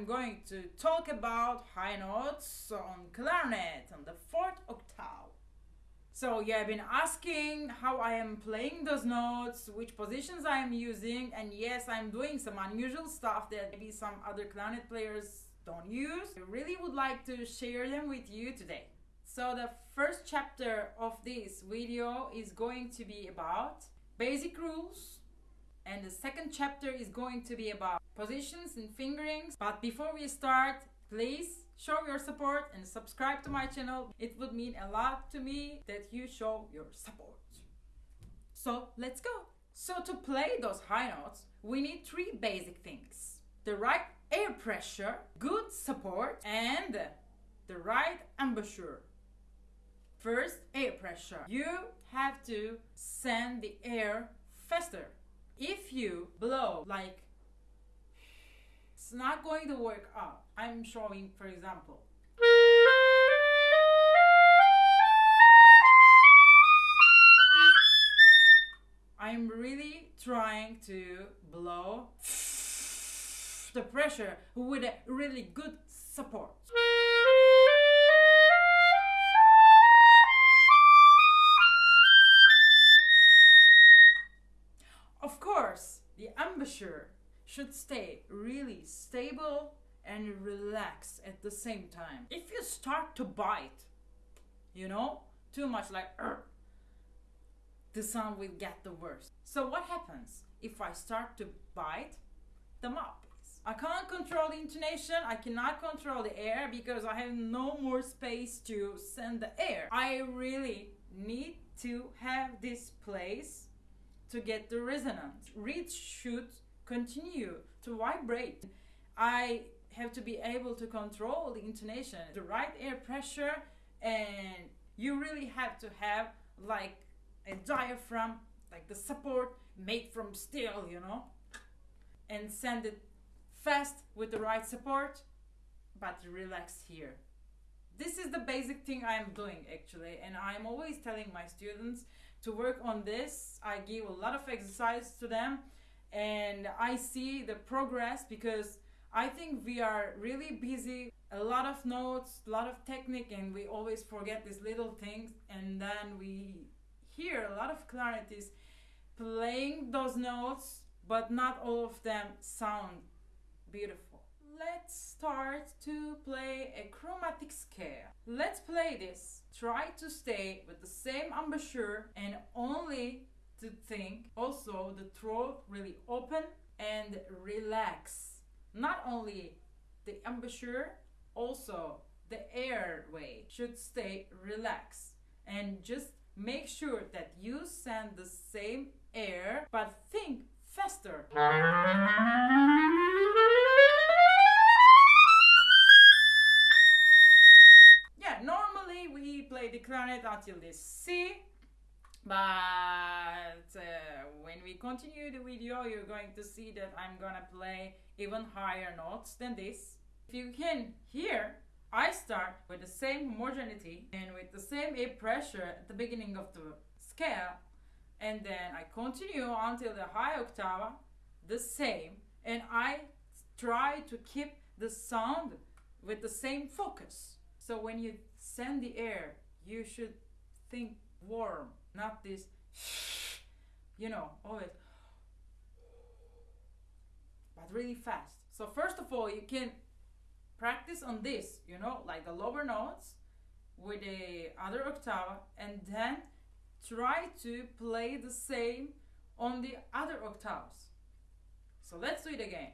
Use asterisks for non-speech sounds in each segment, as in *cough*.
I'm going to talk about high notes on clarinet on the fourth octave. So you have been asking how I am playing those notes, which positions I am using, and yes, I'm doing some unusual stuff that maybe some other clarinet players don't use. I really would like to share them with you today. So the first chapter of this video is going to be about basic rules and the second chapter is going to be about positions and fingerings. But before we start, please show your support and subscribe to my channel. It would mean a lot to me that you show your support. So let's go. So to play those high notes, we need three basic things. The right air pressure, good support, and the right embouchure. First, air pressure. You have to send the air faster. If you blow like it's not going to work out. I'm showing, for example. I'm really trying to blow the pressure with a really good support. Embouchure should stay really stable and relaxed at the same time. If you start to bite, you know, too much like Arr! the sound will get the worst. So what happens if I start to bite the mouthpiece? I can't control the intonation, I cannot control the air because I have no more space to send the air. I really need to have this place to get the resonance. Reeds should continue to vibrate. I have to be able to control the intonation, the right air pressure, and you really have to have like a diaphragm, like the support made from steel, you know, and send it fast with the right support, but relax here. This is the basic thing I am doing actually, and I'm always telling my students to work on this. I give a lot of exercise to them and I see the progress because I think we are really busy, a lot of notes, a lot of technique, and we always forget these little things. And then we hear a lot of clarities playing those notes, but not all of them sound beautiful. Let's start to play a chromatic scale. Let's play this. Try to stay with the same embouchure and only to think also the throat really open and relax not only the embouchure also the airway should stay relaxed and just make sure that you send the same air but think faster play the clarinet until this C but uh, when we continue the video you're going to see that I'm gonna play even higher notes than this. If you can hear I start with the same homogeneity and with the same air pressure at the beginning of the scale and then I continue until the high octave the same and I try to keep the sound with the same focus. So when you send the air you should think warm not this, you know, always, but really fast. So first of all, you can practice on this, you know, like the lower notes with the other octave, and then try to play the same on the other octaves. So let's do it again.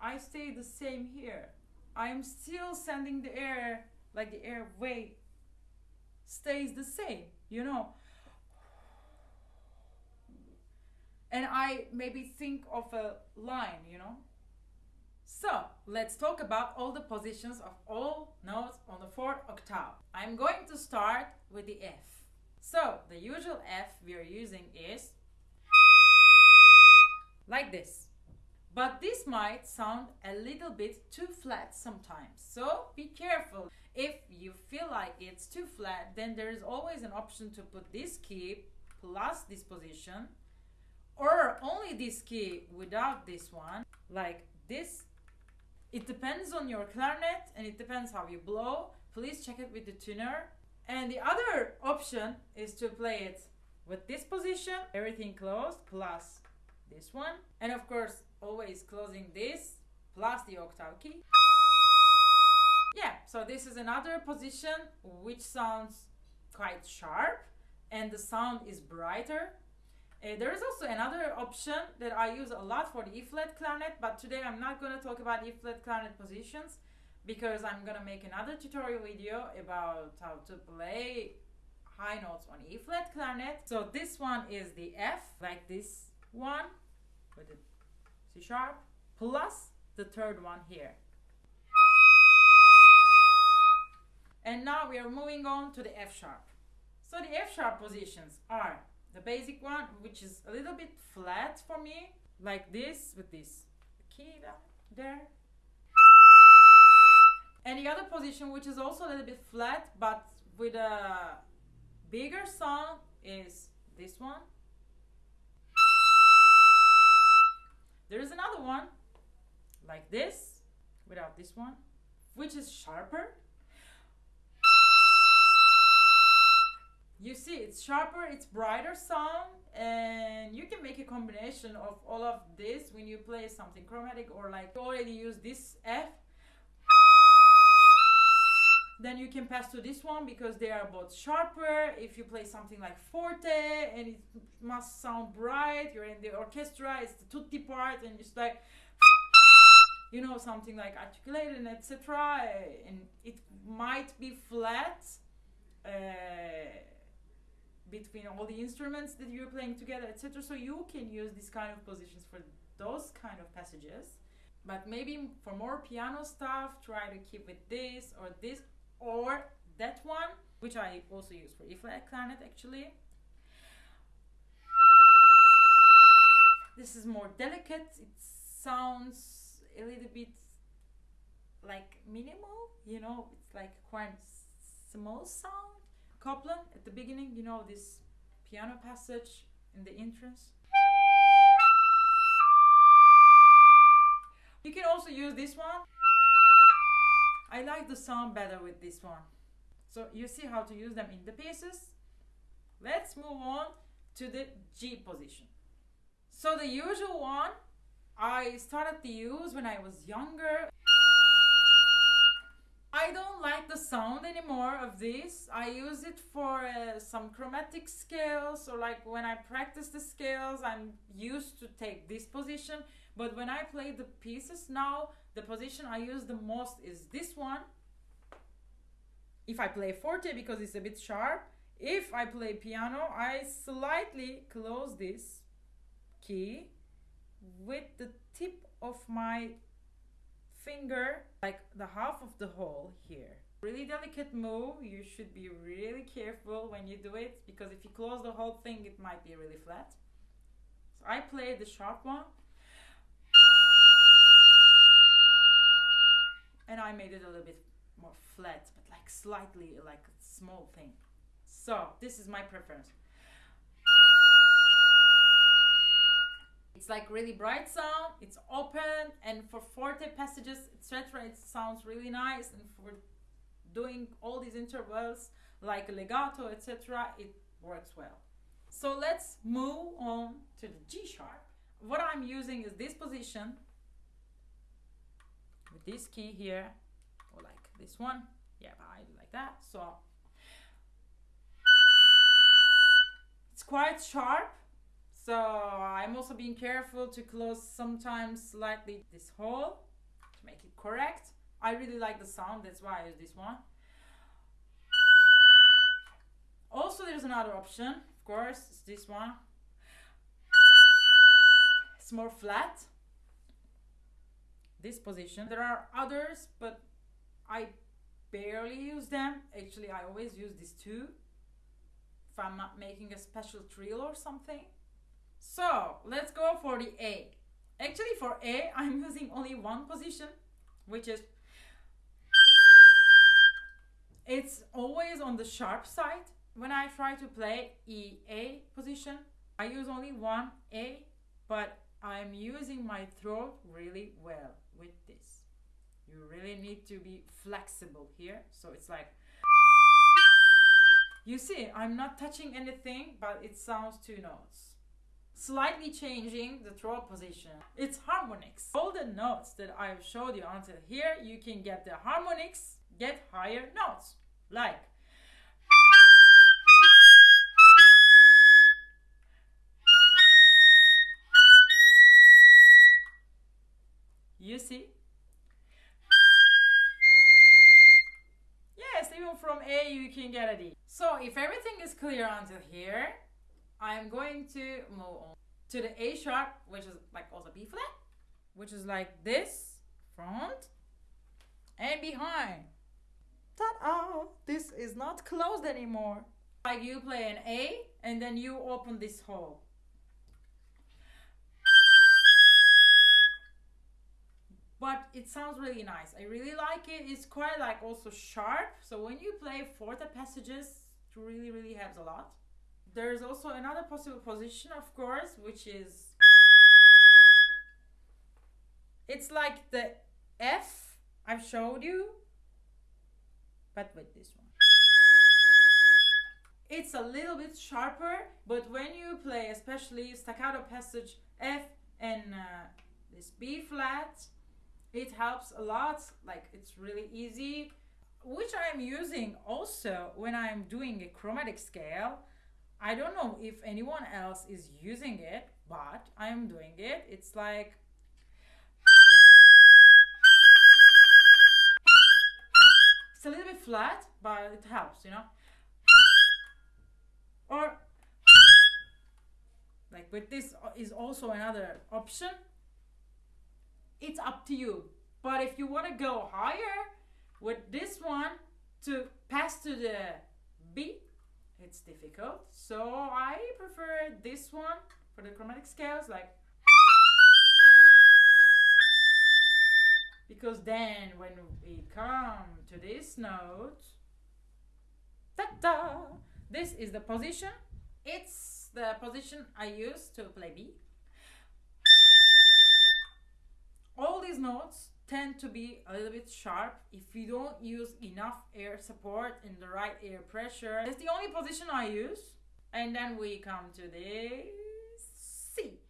I stay the same here. I am still sending the air, like the air weight stays the same, you know. and I maybe think of a line, you know. So let's talk about all the positions of all notes on the fourth octave. I'm going to start with the F. So the usual F we are using is like this. But this might sound a little bit too flat sometimes. So be careful. If you feel like it's too flat, then there is always an option to put this key plus this position or only this key without this one, like this. It depends on your clarinet and it depends how you blow. Please check it with the tuner. And the other option is to play it with this position, everything closed, plus this one. And of course, always closing this, plus the octave key. Yeah, so this is another position which sounds quite sharp and the sound is brighter. Uh, there is also another option that I use a lot for the E flat clarinet, but today I'm not going to talk about E flat clarinet positions because I'm going to make another tutorial video about how to play high notes on E flat clarinet. So this one is the F, like this one with the C sharp, plus the third one here. And now we are moving on to the F sharp. So the F sharp positions are the basic one, which is a little bit flat for me, like this with this key there. And the other position, which is also a little bit flat, but with a bigger sound, is this one. There is another one, like this, without this one, which is sharper. You see it's sharper it's brighter sound and you can make a combination of all of this when you play something chromatic or like you already use this F then you can pass to this one because they are both sharper if you play something like forte and it must sound bright you're in the orchestra it's the tutti part and it's like you know something like articulated and etc and it might be flat uh, between all the instruments that you're playing together, etc. So you can use these kind of positions for those kind of passages. But maybe for more piano stuff, try to keep with this or this or that one, which I also use for E flat clarinet actually. This is more delicate. It sounds a little bit like minimal, you know, it's like quite small sound Copland at the beginning, you know, this piano passage in the entrance. You can also use this one. I like the sound better with this one. So you see how to use them in the pieces. Let's move on to the G position. So the usual one I started to use when I was younger. I don't like the sound anymore of this. I use it for uh, some chromatic scales or like when I practice the scales, I'm used to take this position. But when I play the pieces now, the position I use the most is this one. If I play forte because it's a bit sharp, if I play piano, I slightly close this key with the tip of my finger like the half of the hole here. Really delicate move. You should be really careful when you do it because if you close the whole thing, it might be really flat. So I play the sharp one. And I made it a little bit more flat, but like slightly like a small thing. So this is my preference. It's like really bright sound, it's open, and for forte passages, etc., it sounds really nice. And for doing all these intervals like legato, etc., it works well. So let's move on to the G sharp. What I'm using is this position with this key here, or like this one. Yeah, I like that. So it's quite sharp so I'm also being careful to close sometimes slightly this hole to make it correct. I really like the sound, that's why I use this one. Also there's another option, of course, it's this one. it's more flat. This position. There are others, but I barely use them. Actually, I always use these two if I'm not making a special trill or something. So let's go for the A. Actually, for A, *laughs* I'm using only one position, which is it's always on the sharp side. When I try to play E A position, I use only one A, but I'm using my throat really well with this. You really need to be flexible here. So it's like *laughs* you see, I'm not touching anything, but it sounds two notes. Slightly changing the throat position. It's harmonics. All the notes that I've showed you until here, you can get the harmonics, get higher notes. Like You see? Yes, even from A you can get a D. So if everything is clear until here, I'm going to move on to the A sharp, which is like also B flat, which is like this, front and behind. Ta-da! This is not closed anymore. Like you play an A and then you open this hole. but it sounds really nice. I really like it. It's quite like also sharp. So when you play forte passages, it really, really helps a lot. There's also another possible position, of course, which is it's like the F I've showed you, but with this one. It's a little bit sharper, but when you play, especially staccato passage F and uh, this B flat, it helps a lot like it's really easy which i'm using also when i'm doing a chromatic scale i don't know if anyone else is using it but i'm doing it. It's like it's a little bit flat but it helps you know? Or like with this is also another option. It's up to you. But if you want to go higher with this one to pass to the B, it's difficult. So I prefer this one for the chromatic scales, like because then when we come to this note, ta-da, this is the position. It's the position I use to play B. all these notes tend to be a little bit sharp if you don't use enough air support and the right air pressure. That's the only position I use. And then we come to the C.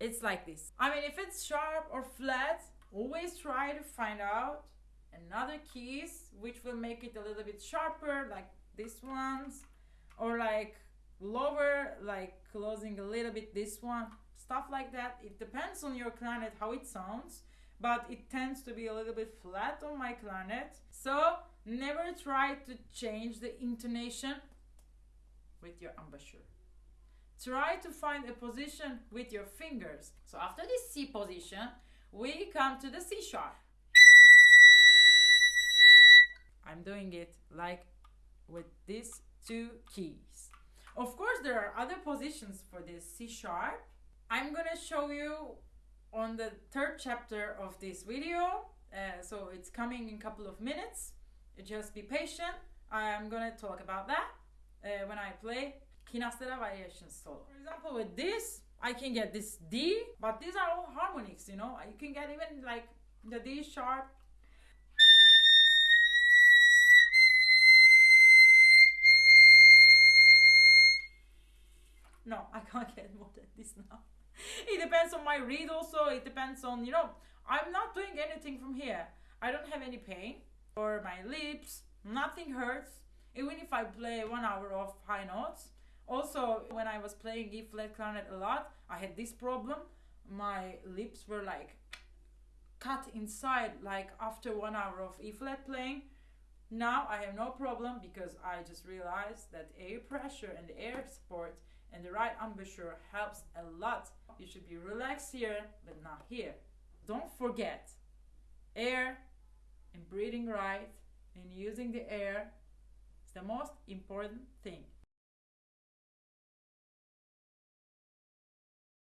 It's like this. I mean, if it's sharp or flat, always try to find out another keys which will make it a little bit sharper, like this ones, or like lower, like closing a little bit this one stuff like that. It depends on your clarinet how it sounds, but it tends to be a little bit flat on my clarinet. So never try to change the intonation with your embouchure. Try to find a position with your fingers. So after this C position, we come to the C sharp. I'm doing it like with these two keys. Of course, there are other positions for this C sharp, I'm gonna show you on the third chapter of this video. Uh, so it's coming in a couple of minutes. Just be patient. I'm gonna talk about that uh, when I play Ginastera variation solo. For example, with this, I can get this D, but these are all harmonics, you know. You can get even like the D sharp. No, I can't *laughs* get more than this now. *laughs* it depends on my reed also. It depends on, you know, I'm not doing anything from here. I don't have any pain or my lips. Nothing hurts. Even if I play one hour of high notes. Also, when I was playing E flat clarinet a lot, I had this problem. My lips were like cut inside, like after one hour of E flat playing. Now I have no problem because I just realized that air pressure and air support and the right embouchure helps a lot. You should be relaxed here, but not here. Don't forget air and breathing right and using the air is the most important thing.